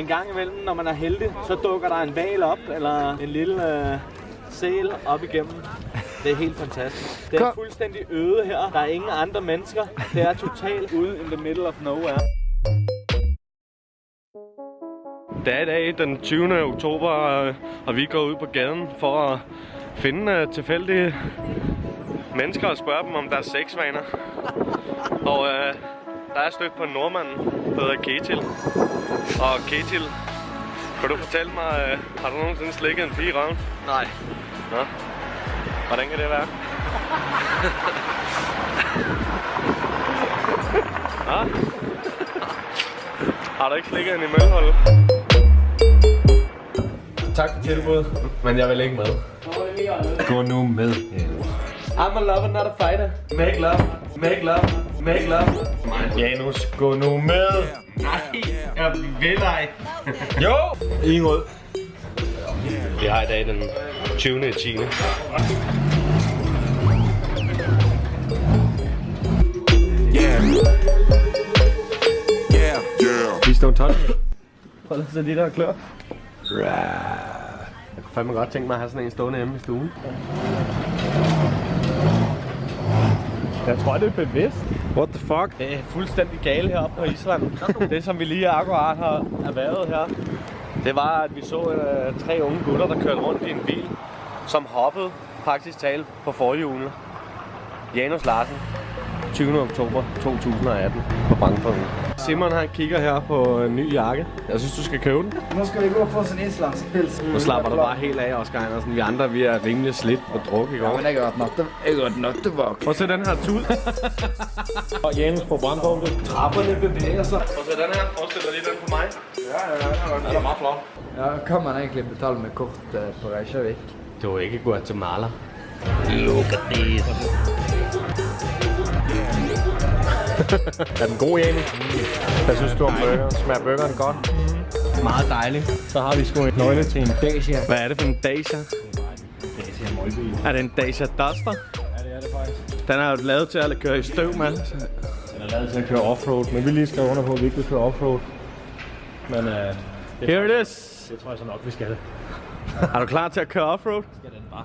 En gang imellem, når man er heldig, så dukker der en val op, eller en lille øh, sæl op igennem. Det er helt fantastisk. Det er fuldstændig øde her. Der er ingen andre mennesker. Det er totalt ude in the middle of nowhere. Det er i dag den 20. oktober, øh, og vi går ud på gaden for at finde øh, tilfældige mennesker og spørge dem om deres sexvaner. Og øh, der er stødt på en nordmand, der hedder Ketil. Og Ketil, kan du fortælle mig, øh, har du nogensinde slikket en pige i røven? Nej. Nå. Hvordan kan det være? Nå? Har du ikke slikket en i mølholdet? Tak for tilbuddet, men jeg vil ikke med. Gå nu med. I'm a lover, not a fighter. Make love, make love, make love. Janus, gå nu med. Nej, jeg vil ej. Jo! Ingrid. Vi har i dag den 20. i 10. Vi står 12. Hold så lige der er klar. Jeg kunne fandme godt tænke mig at have sådan en stående hjemme i stuen. Jeg tror, det er bevidst. What the fuck? Det er fuldstændig gale heroppe på Island. Det, som vi lige akkurat har erhvervet her, det var, at vi så øh, tre unge gutter, der kørte rundt i en bil, som hoppede praktisk talt på forhjulene. Janus Larsen, 20. oktober 2018 på Brandpunkten. Simon han kigger her på en ny jakke. Jeg synes, du skal købe den. Nu skal vi gå og få sådan en islandspils. Nu slapper du bare helt af, Oscar Andersen. Vi andre, vi er rimelig slidt på druk i Ja, går. men jeg har hatt natte... Jeg har hatt nattevakt. Prøv at se den her tud. Og Janus på brandpunktet. Trapperne bevæger sig. Prøv at se den her. Forestiller lige den på mig. Ja, ja, ja. Den er meget flot. Ja, kan man egentlig betale med kort eh, på Reykjavik? Det var ikke Guatemala. Er den god, Janus? Hvad synes du om burgeren? Smager burgeren godt? Meget dejligt. Så har vi sgu en nøgle til en Dacia. Hvad er det for en Dacia? Dacia Molby. Er det en Dacia Duster? Ja, det er det faktisk. Den er jo lavet til at køre i støv med. Den er lavet til at køre offroad, men vi lige skal under på, at vi ikke vil køre offroad. Men uh, det, Here it is. det tror jeg så nok, vi skal. Er du klar til at køre offroad? Skal den bare.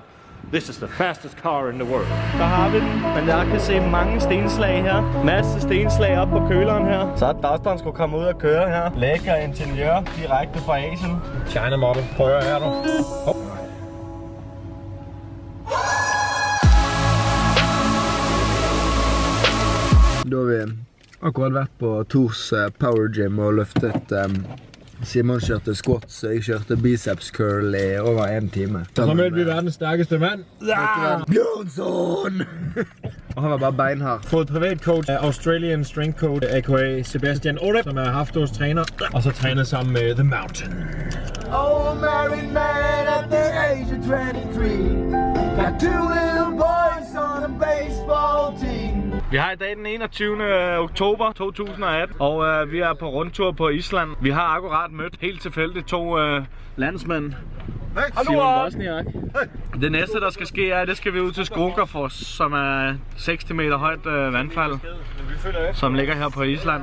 This is the fastest car in the world. Der har vi den. Men jeg kan se mange stenslag her. Masse stenslag op på køleren her. Så er Dusteren skulle komme ud og køre her. Lækker interiør direkte fra Asien. China model. Prøv at høre her, du. Hop. Da har vi akkurat vært på Tors eh, Power Gym og løftet um, Simon kjørte squats, og jeg kjørte biceps curl i over en time. Så mødte vi verdens stærkeste mand. Bjørnson! og han var bare beinhard. Fået privatcoach af Australian Strength Coach, a.k.a. Sebastian Orep, som er Haftos træner. Og så trænet sammen med The Mountain. Oh, married man at the age of 23 Got two little boys on a baseball team Vi har i dag den 21. oktober 2018, og øh, vi er på rundtur på Island. Vi har akkurat mødt helt tilfældigt to øh, landsmænd. Simon Bosniak. Det næste, der skal ske, er, at det skal vi ud til Skogafoss, som er 60 meter højt øh, vandfald, som ligger her på Island.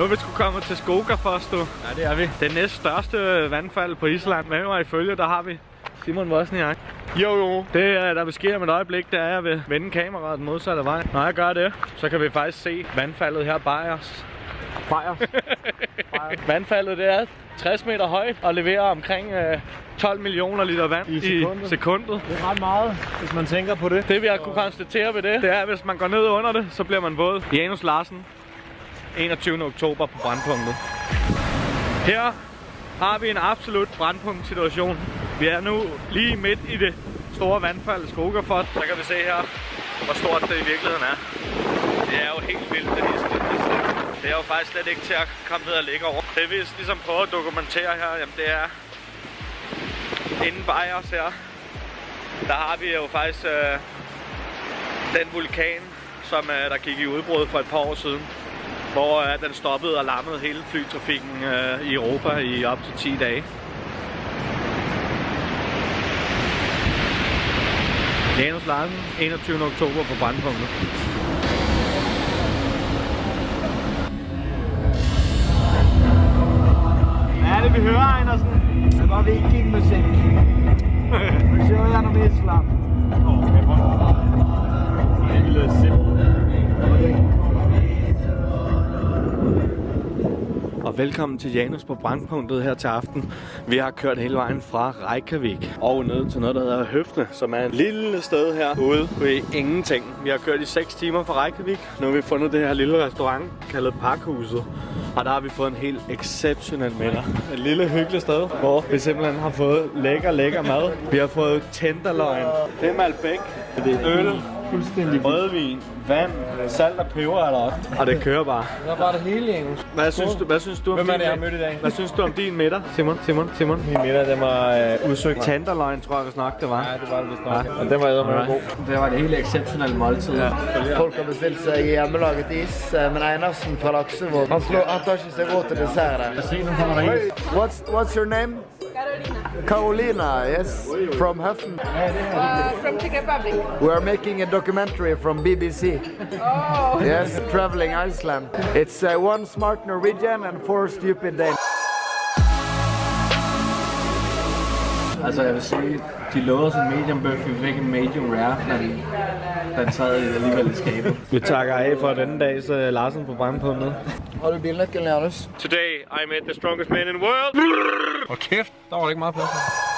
Nu er vi sgu kommet til Skogafoss, du. Ja, det er vi. Det næst største vandfald på Island. Med mig ifølge, der har vi Simon Wozniak. Jo, jo. Det, der vil ske om et øjeblik, det er, at jeg vil vende kameraet den modsatte vej. Når jeg gør det, så kan vi faktisk se vandfaldet her bag os. Bag os. vandfaldet, det er 60 meter højt og leverer omkring øh, 12 millioner liter vand I i sekundet. sekundet. Det er ret meget, hvis man tænker på det. Det vi har kunne konstatere ved det, det er, at hvis man går ned under det, så bliver man våd. Janus Larsen, 21. oktober på brandpunktet. Her har vi en absolut brandpunkt-situation. Vi er nu lige midt i det store vandfald Skogafot. Så kan vi se her, hvor stort det i virkeligheden er. Det er jo helt vildt, det her. Det er jo faktisk slet ikke til at komme ned og ligge over. Det vi ligesom prøver at dokumentere her, jamen det er inden bag os her, der har vi jo faktisk øh, den vulkan, som øh, der gik i udbrud for et par år siden. Hvor øh, den stoppede og lammede hele flytrafikken øh, i Europa i op til 10 dage. Janus Larsen, 21. oktober på Brandpunktet. Hvad er det, vi hører, Einersen? Det var vikingmusikk. Vi kjører gjennom Island. Okay, Lille velkommen til Janus på Brandpunktet her til aften. Vi har kørt hele vejen fra Reykjavik og ned til noget, der hedder Høfne, som er et lille sted her ude ved ingenting. Vi har kørt i 6 timer fra Reykjavik. Nu har vi fundet det her lille restaurant kaldet Parkhuset. Og der har vi fået en helt exceptionel middag. Et lille hyggeligt sted, hvor vi simpelthen har fået lækker, lækker mad. Vi har fået tenderløgn, det er Malbec, det er øl, fuldstændig rødvin, vand, salt og peber er der også. Og det kører bare. Der var det hele, Janus. Hvad synes du, hvad synes du om Hvem er det, din jeg har mødt i dag? Hvad synes du om din middag, Simon? Simon? Simon? Min middag, den var øh, udsøgt. Tenderløgn, tror jeg vist nok, det var. Ja, det var det vist nok. Og den var eddermame god. Det var et helt exceptionelt måltid. Ja. Folk har bestilt seg hjemmelaget is, eh, men Einarsen fra Laksevåg han, slår- han tar ikke seg råd til dessert. What's, what's your name? Carolina, Carolina, yes, from Huffen. uh, from Czech Republic. We are making a documentary from BBC. Oh, Yes, traveling Iceland. It's uh, one smart Norwegian and four stupid Danes. Altså, jeg vil sige, de lovede os en medium bøf, vi fik en medium rare, men den sad alligevel i skabet. Vi takker af for denne dags uh, Larsen på Brandpunktet. Har du bilnøkkelen, Janus? Today I met the strongest man in the world. Og kæft, der var ikke meget plads.